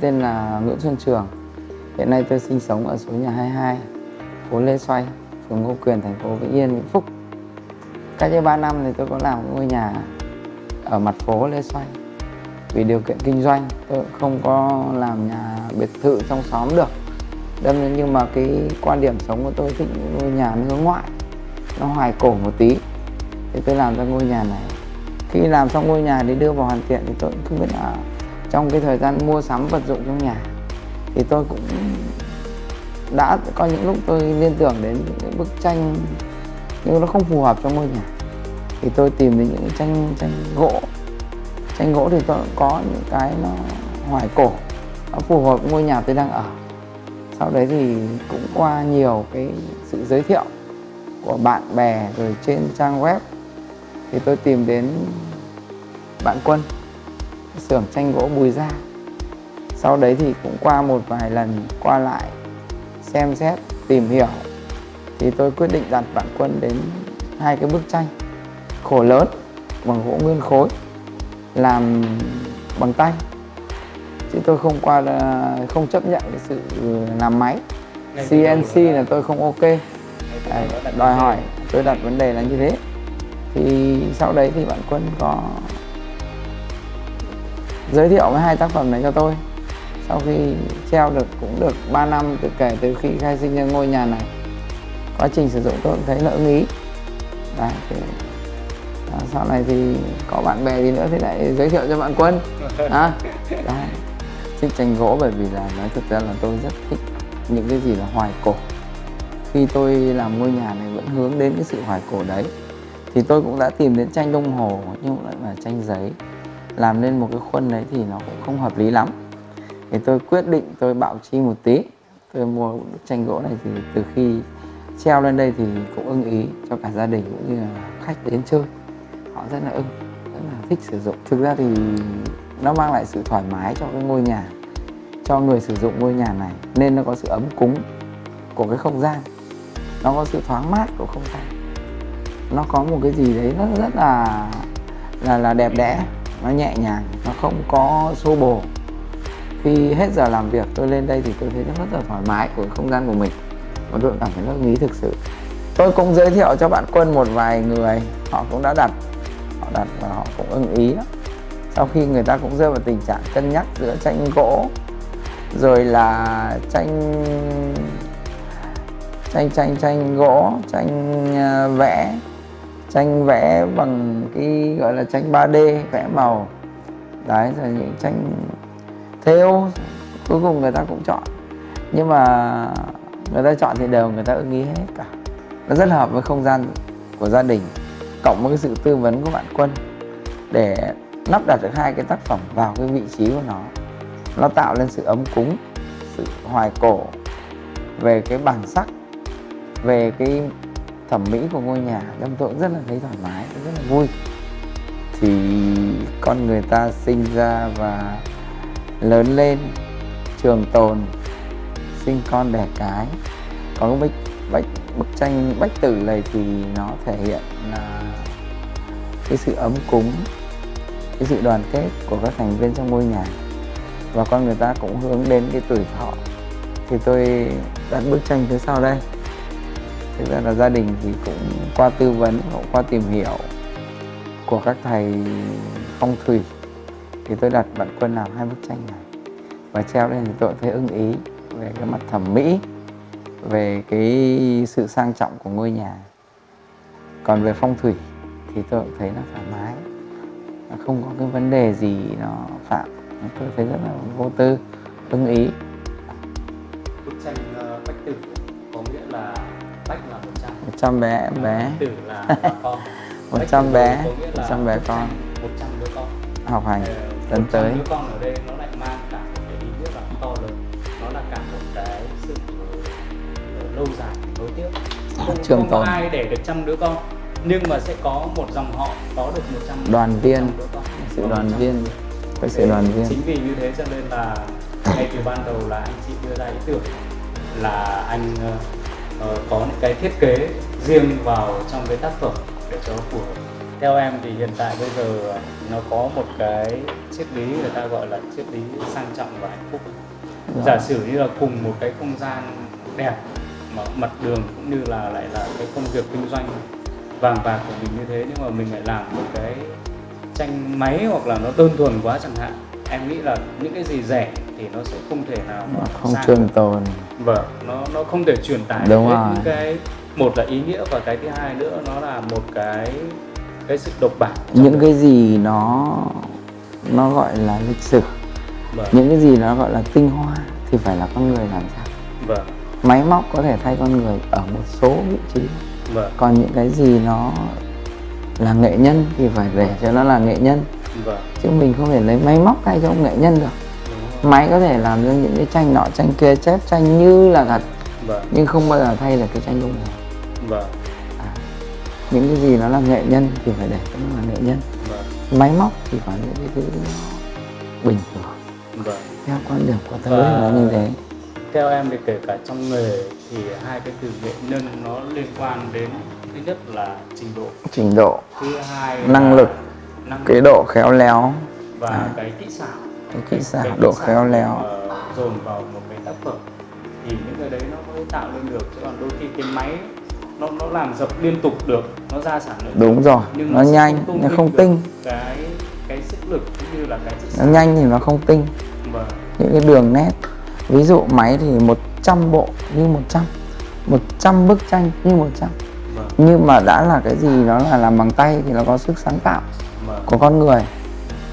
tên là Nguyễn Xuân Trường. Hiện nay tôi sinh sống ở số nhà 22, phố Lê Xoay, phường Ngô Quyền, thành phố Vĩnh Yên, Vĩnh Phúc. Cách đây 3 năm thì tôi có làm ngôi nhà ở mặt phố Lê Xoay. Vì điều kiện kinh doanh, tôi không có làm nhà biệt thự trong xóm được. Đâm nhưng mà cái quan điểm sống của tôi thích ngôi nhà nó hướng ngoại, nó hoài cổ một tí. Thì tôi làm ra ngôi nhà này. Khi làm xong ngôi nhà để đưa vào hoàn thiện thì tôi cũng không biết là trong cái thời gian mua sắm vật dụng trong nhà, thì tôi cũng đã có những lúc tôi liên tưởng đến những bức tranh nhưng nó không phù hợp trong ngôi nhà. Thì tôi tìm đến những tranh tranh gỗ. Tranh gỗ thì tôi có những cái nó hoài cổ, nó phù hợp với ngôi nhà tôi đang ở. Sau đấy thì cũng qua nhiều cái sự giới thiệu của bạn bè rồi trên trang web, thì tôi tìm đến bạn quân xưởng tranh gỗ Bùi Gia. Sau đấy thì cũng qua một vài lần qua lại xem xét tìm hiểu. Thì tôi quyết định đặt bạn quân đến hai cái bức tranh khổ lớn bằng gỗ nguyên khối làm bằng tay. Chứ tôi không qua không chấp nhận cái sự làm máy. CNC là tôi không ok. Đòi hỏi tôi đặt vấn đề là như thế. Thì sau đấy thì bạn quân có giới thiệu cái hai tác phẩm này cho tôi. Sau khi treo được cũng được 3 năm từ kể từ khi khai sinh ra ngôi nhà này. Quá trình sử dụng tôi cũng thấy là ưng ý. Đấy, thì, à, sau này thì có bạn bè gì nữa thì lại giới thiệu cho bạn quân. À, Đấy. thích tranh gỗ bởi vì là nói thực ra là tôi rất thích những cái gì là hoài cổ. Khi tôi làm ngôi nhà này vẫn hướng đến cái sự hoài cổ đấy. Thì tôi cũng đã tìm đến tranh đồng hồ nhưng lại là tranh giấy làm nên một cái khuôn đấy thì nó cũng không hợp lý lắm. Thì tôi quyết định tôi bạo chi một tí. Tôi mua bức tranh gỗ này thì từ khi treo lên đây thì cũng ưng ý cho cả gia đình cũng như là khách đến chơi. Họ rất là ưng, rất là thích sử dụng. Thực ra thì nó mang lại sự thoải mái cho cái ngôi nhà, cho người sử dụng ngôi nhà này. Nên nó có sự ấm cúng của cái không gian. Nó có sự thoáng mát của không gian. Nó có một cái gì đấy nó rất là là là đẹp đẽ nó nhẹ nhàng, nó không có xô bồ. Khi hết giờ làm việc, tôi lên đây thì tôi thấy rất là thoải mái của không gian của mình. Và tôi cảm thấy rất ý thực sự. Tôi cũng giới thiệu cho bạn quân một vài người, họ cũng đã đặt, họ đặt và họ cũng ưng ý đó. sau khi người ta cũng rơi vào tình trạng cân nhắc giữa tranh gỗ, rồi là tranh tranh tranh tranh gỗ, tranh à, vẽ tranh vẽ bằng cái gọi là tranh 3D vẽ màu. Đấy, rồi những tranh theo, cuối cùng người ta cũng chọn. Nhưng mà người ta chọn thì đều người ta ưng ý hết cả. Nó rất hợp với không gian của gia đình, cộng với cái sự tư vấn của bạn quân, để lắp đặt được hai cái tác phẩm vào cái vị trí của nó. Nó tạo lên sự ấm cúng, sự hoài cổ về cái bản sắc, về cái thẩm mỹ của ngôi nhà đâm tôi cũng rất là thấy thoải mái rất là vui. Thì con người ta sinh ra và lớn lên trường tồn sinh con đẻ cái có bức, bức, bức tranh bách tử này thì nó thể hiện là cái sự ấm cúng cái sự đoàn kết của các thành viên trong ngôi nhà. Và con người ta cũng hướng đến cái tuổi thọ. Thì tôi đặt bức tranh phía sau đây thực ra là gia đình thì cũng qua tư vấn, cũng qua tìm hiểu của các thầy phong thủy. Thì tôi đặt bạn quân làm hai bức tranh này và treo lên thì tôi thấy ưng ý về cái mặt thẩm mỹ, về cái sự sang trọng của ngôi nhà. Còn về phong thủy thì tôi cũng thấy nó thoải mái không có cái vấn đề gì nó phạm. Tôi thấy rất là vô tư, ưng ý. Bức tranh ờ, bách tử bách là một trăm. Một trăm bé bé. tử là con. Một trăm bé một trăm bé con. Một trăm đứa con. Học hành Ờ, tấn 100 tới. đứa con ở đây nó lại mang cả một cái ý nghĩa là to lớn. Nó là cả một cái sự ờ, lâu dài nối tiếp. Không, Trường không có tồn. ai để được trăm đứa con nhưng mà sẽ có một dòng họ có được 100 đoàn viên. 100 sự đoàn 100 viên. Cái sự đoàn viên. chính vì như thế cho nên là ngay từ ban đầu là anh chị đưa ra ý tưởng là anh ờ, có những cái thiết kế riêng vào trong cái tác phẩm để cho phù hợp theo em thì hiện tại bây giờ nó có một cái triết lý người ta gọi là triết lý sang trọng và hạnh phúc Dạ. giả sử như là cùng một cái không gian đẹp mà mặt đường cũng như là lại là cái công việc kinh doanh vàng bạc của mình như thế nhưng mà mình lại làm một cái tranh máy hoặc là nó đơn thuần quá chẳng hạn em nghĩ là những cái gì rẻ thì nó sẽ không thể nào mà không trường tồn. Vâng nó nó không thể truyền tải Đúng được rồi. những cái một là ý nghĩa và cái thứ hai nữa nó là một cái cái sự độc bản những đó. cái gì nó nó gọi là lịch sử vâng. những cái gì nó gọi là tinh hoa thì phải là con người làm ra. Vâng. Máy móc có thể thay con người ở một số vị trí. Vâng. Còn những cái gì nó là nghệ nhân thì phải để cho nó là nghệ nhân. Vâng. Chứ mình không thể lấy máy móc thay cho nghệ nhân được. Máy có thể làm ra những cái tranh nọ tranh kia chép tranh như là thật. Vâng. Nhưng không bao giờ thay được cái tranh lúc này. Vâng. Những cái gì nó là nghệ nhân thì phải để nó là nghệ nhân. Vâng. Máy móc thì có những cái thứ bình thường. Vâng. Theo quan điểm của Và- thì nó như thế. Theo em thì kể cả trong nghề thì hai cái từ nghệ nhân nó liên quan đến thứ nhất là trình độ. Trình độ thứ hai Năng là lực, năng cái lực. độ khéo léo. Và à. cái kỹ xảo cái kỹ xảo độ khéo léo. Dồn vào một cái tác phẩm thì những cái đấy nó mới tạo lên được. Chứ còn đôi khi cái máy nó nó làm dập liên tục được nó ra sản lượng đúng rồi nhưng nó sẽ nhanh tôn nó không tinh. cái cái sức lực cũng như là cái sức nó sáng nhanh thì nó không tinh. Và những cái đường nét ví dụ máy thì 100 bộ như 100 100 bức tranh như 100 và nhưng mà đã là cái gì nó là làm bằng tay thì nó có sức sáng tạo và của con người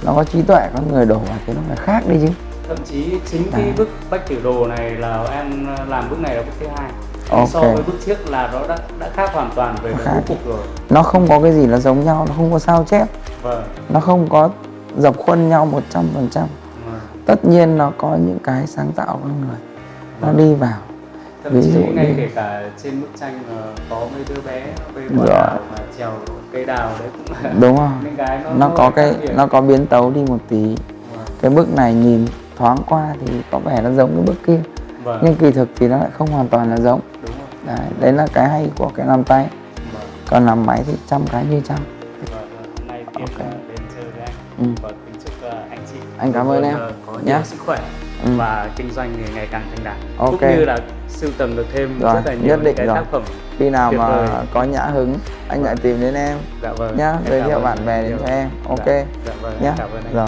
nó có trí tuệ con người đổ vào thì nó phải khác đi chứ. Thậm chí chính cái À. bức bách tiểu đồ này là em làm bức này là bức thứ hai. Ok. so với bức trước là nó đã đã khác hoàn toàn về cái bố cục rồi. Nó không có cái gì nó giống nhau nó không có sao chép. Vâng. Nó không có dập khuôn nhau 100% vâng. tất nhiên nó có những cái sáng tạo con người. Nó đi vào thậm Ví chí dụ ngay như- kể cả trên bức tranh mà có mấy đứa bé về quả đào mà trèo cây đào đấy cũng là đúng không cái nó nó có cái biệt. nó có biến tấu đi một tí. Vâng. cái bức này nhìn thoáng qua thì có vẻ nó giống cái bức kia. Vâng. Nhưng kỳ thực thì nó lại không hoàn toàn là giống. Đúng rồi. Đấy, đấy là cái hay của cái làm tay. Vâng. Còn làm máy thì trăm cái như trăm. Vâng vâng. hôm nay tiện Ok. là đến chơi với anh. Ừ. và kính chúc ờ, anh chị. Anh cảm ơn em. ờ, nhiều sức khỏe Ừ. và kinh doanh thì ngày càng thành đạt Ok. cũng như là sưu tầm được thêm Rồi, rất là nhiều nhất định cái rồi. tác phẩm khi nào mà vời. có nhã hứng anh lại tìm đến em dạ vâng nhá giới thiệu bạn bè đến nhiều. cho em ok dạ, dạ vâng nhá cảm ơn anh rồi